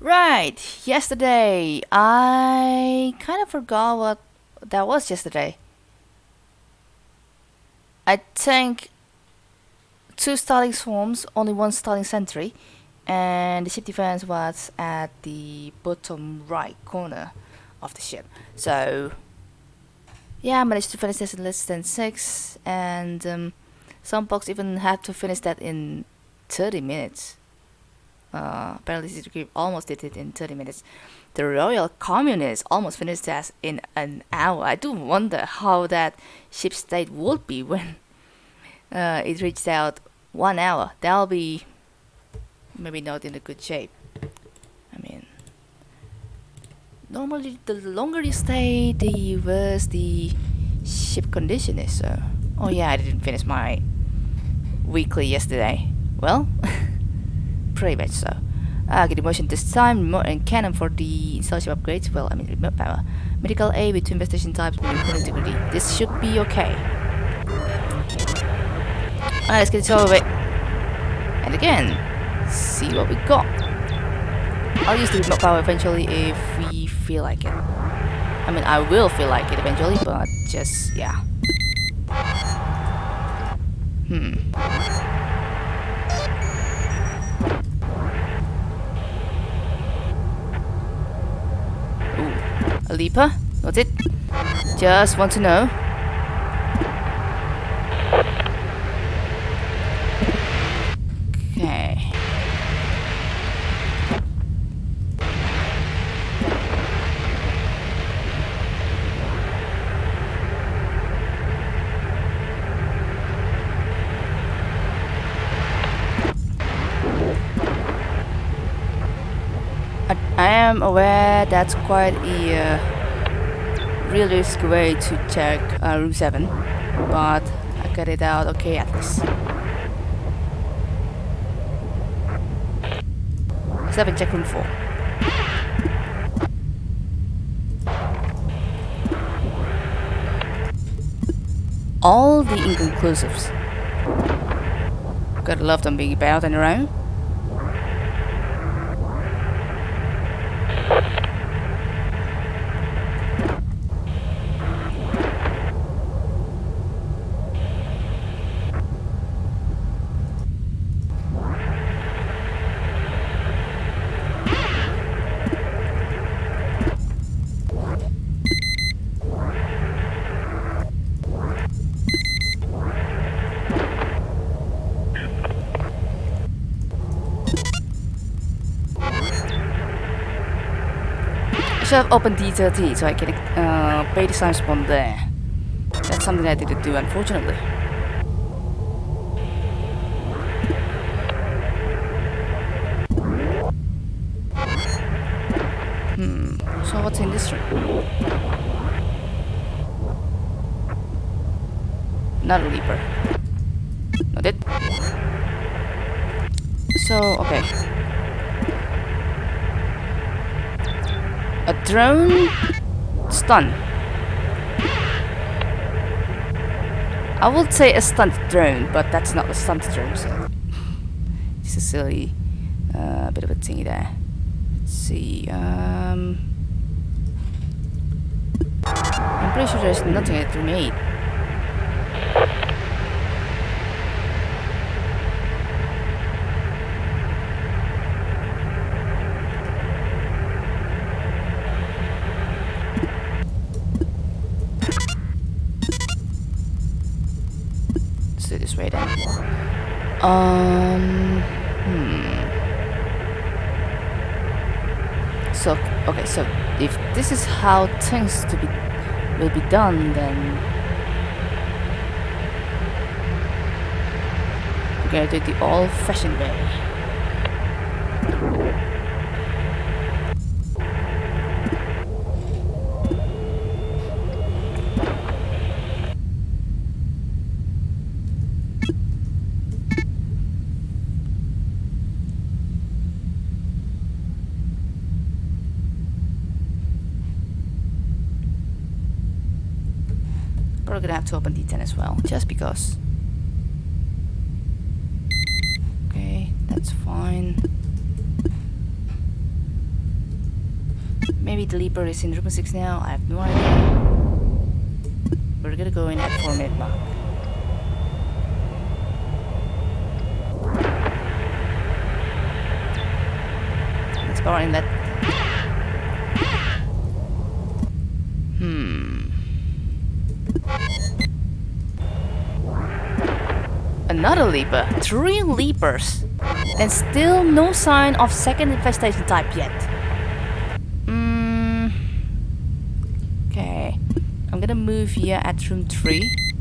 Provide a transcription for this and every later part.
Right, yesterday. I kind of forgot what that was yesterday. I think two starting swarms, only one starting sentry, and the ship defense was at the bottom right corner of the ship. So, yeah, I managed to finish this in less than six, and um, some folks even had to finish that in 30 minutes. Uh, apparently, Citigroup almost did it in 30 minutes. The Royal Communists almost finished that in an hour. I do wonder how that ship state would be when uh, it reached out one hour. That'll be maybe not in a good shape. I mean, normally the longer you stay, the worse the ship condition is. So, oh yeah, I didn't finish my weekly yesterday. Well, pretty much so. Uh, get motion this time, remote and cannon for the installation upgrades. Well, I mean remote power. Medical A with two infestation types with integrity. This should be okay. Alright, let's get this over with. And again, see what we got. I'll use the remote power eventually if we feel like it. I mean, I will feel like it eventually, but just, yeah. Hmm. Ooh, a leaper? What's it? Just want to know. Okay. I, am aware that's quite a uh, realistic way to check uh, room 7, but I got it out okay at least. Seven, check room four. All the inconclusives. Gotta love them being about and around. Should have opened D30 so I can uh, pay the time spawn there. That's something I didn't do, unfortunately. Hmm, so what's in this room? Not a leaper. Not it. So, okay. A drone stun. I would say a stunt drone, but that's not a stunt drone, so it's a silly uh, bit of a thingy there. Let's see. Um, I'm pretty sure there's nothing at room 8. Let's do it this way then. Um. Hmm. So okay, so if this is how things to be will be done, then we're gonna do it the old-fashioned way. Gonna have to open D10 as well, just because. Okay, that's fine. Maybe the Leaper is in room 6 now, I have no idea. We're gonna go in at 4 minute mark. Let's go in that. Hmm. Another Leaper. Three Leapers. And still no sign of second infestation type yet. Mm. Okay. I'm gonna move here at room 3.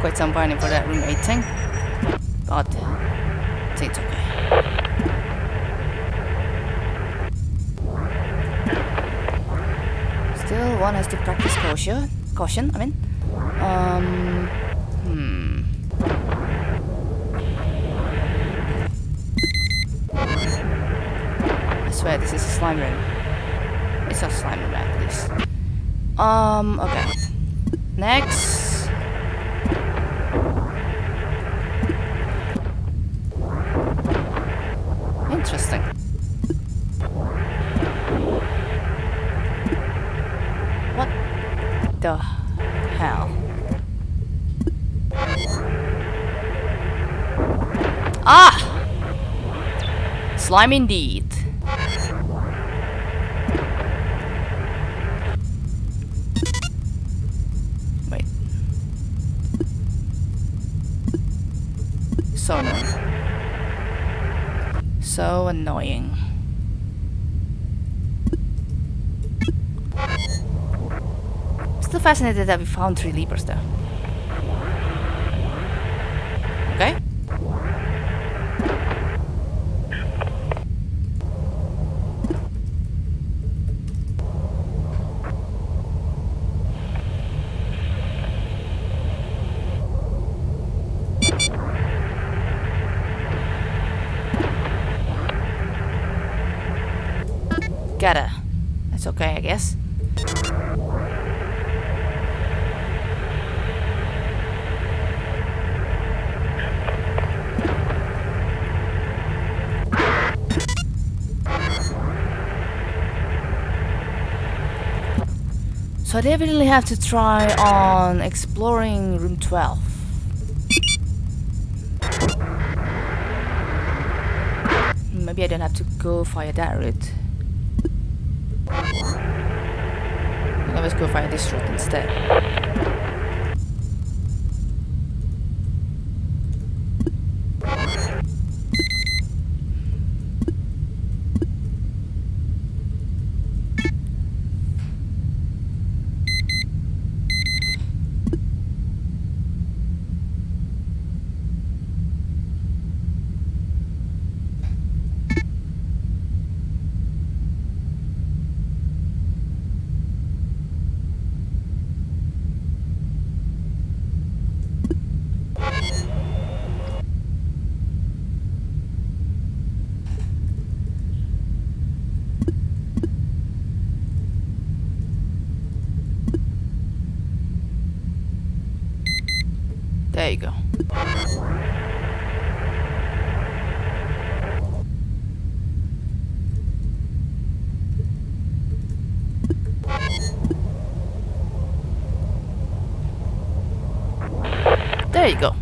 Quite some burning for that room 18 but it's okay. Still one has to practice caution caution I mean. Um hmm. I swear this is a slime room. It's a slime room at least. Um okay. Next the hell? Ah! Slime indeed. Wait. So annoying so annoying. Still fascinated that we found three leapers there. Okay. Gotta. That's okay, I guess. So I definitely have to try on exploring room 12. Maybe I don't have to go via that route. Let's go find this route instead. There you go. There you go.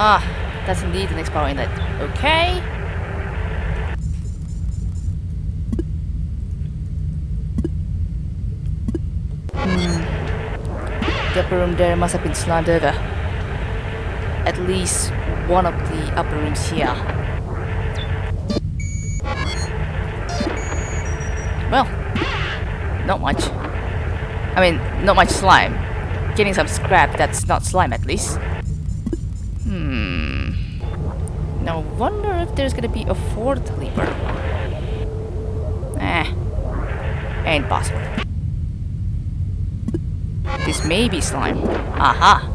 Ah, that's indeed an exploring that. Okay. Hmm. The upper room there must have been slammed over. At least one of the upper rooms here. Well, not much. I mean, not much slime. getting some scrap that's not slime at least. Hmm. Now wonder if there's gonna be a fourth leaper. Eh. Ain't possible. This may be slime. Aha!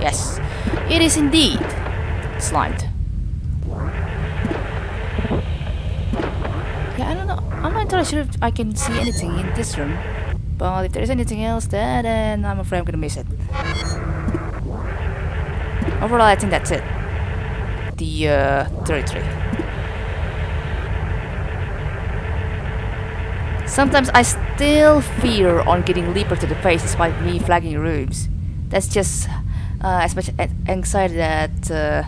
Yes, it is indeed slimed. Yeah, I don't know. I'm not entirely sure if I can see anything in this room. But if there's anything else there, then I'm afraid I'm gonna miss it. Overall, I think that's it. The uh, territory. Sometimes I still fear on getting leaper to the face despite me flagging rooms. That's just uh, as much anxiety that uh,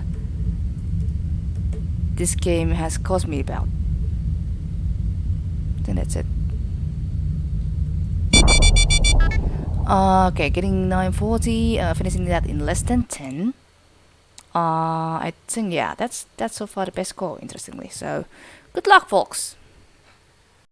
this game has caused me about. Then that's it. Okay, getting 940, uh, finishing that in less than 10. Uh, I think, yeah, that's that's so far the best score, interestingly. So, good luck, folks!